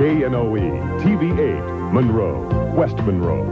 KNOE, TV 8, Monroe, West Monroe.